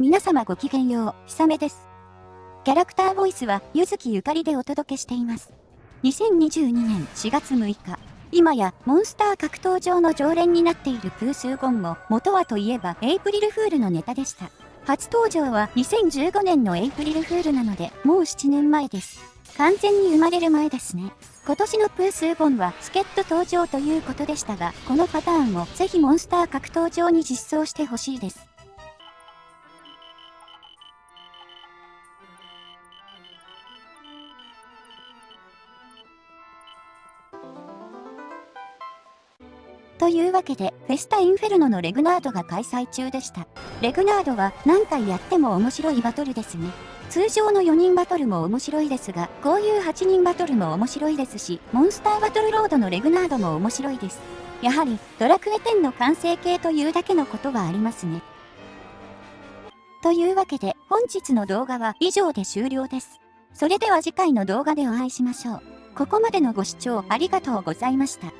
皆様ごきげんよう、ひさめです。キャラクターボイスは、ゆずきゆかりでお届けしています。2022年4月6日、今やモンスター格闘場の常連になっているプースーゴンも、元はといえばエイプリルフールのネタでした。初登場は2015年のエイプリルフールなので、もう7年前です。完全に生まれる前ですね。今年のプースーボンは助っ人登場ということでしたが、このパターンもぜひモンスター格闘場に実装してほしいです。というわけで、フェスタインフェルノのレグナードが開催中でした。レグナードは何回やっても面白いバトルですね。通常の4人バトルも面白いですが、こういう8人バトルも面白いですし、モンスターバトルロードのレグナードも面白いです。やはり、ドラクエ10の完成形というだけのことがありますね。というわけで、本日の動画は以上で終了です。それでは次回の動画でお会いしましょう。ここまでのご視聴ありがとうございました。